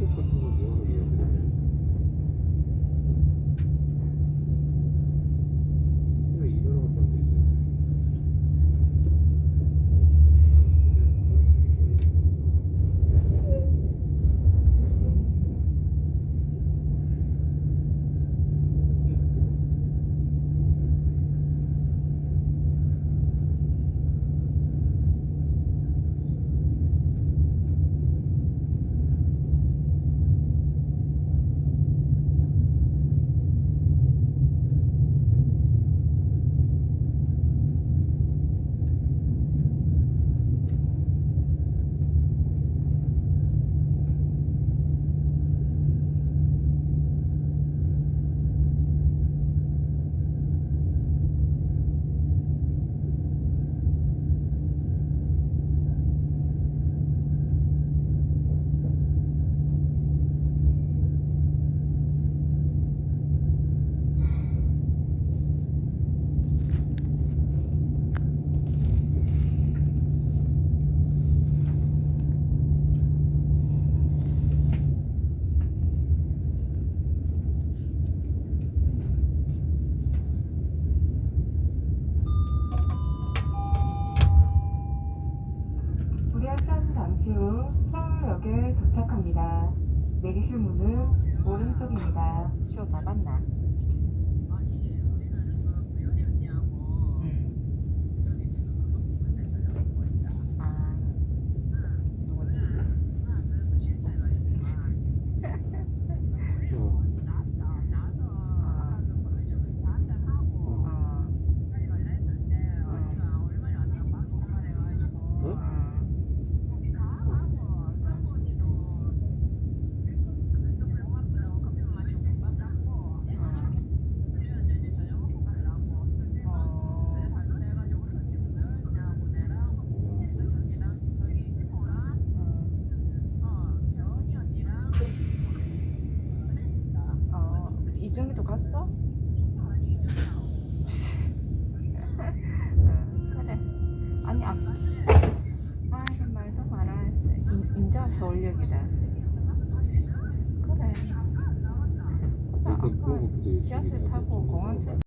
это, как мы делали. 잠시 후 서울역에 도착합니다. 내리실 문은 오른쪽입니다. 쇼다 봤나? 응. 아, 누구지? 어. 어, 어? 어, 이중이도 갔어? 응, 그래. 아니, 아, 아, 이거 말도. 인- 인자 서울역이다. 그래. 나 그러니까 아까 그거 지하철 타고 공항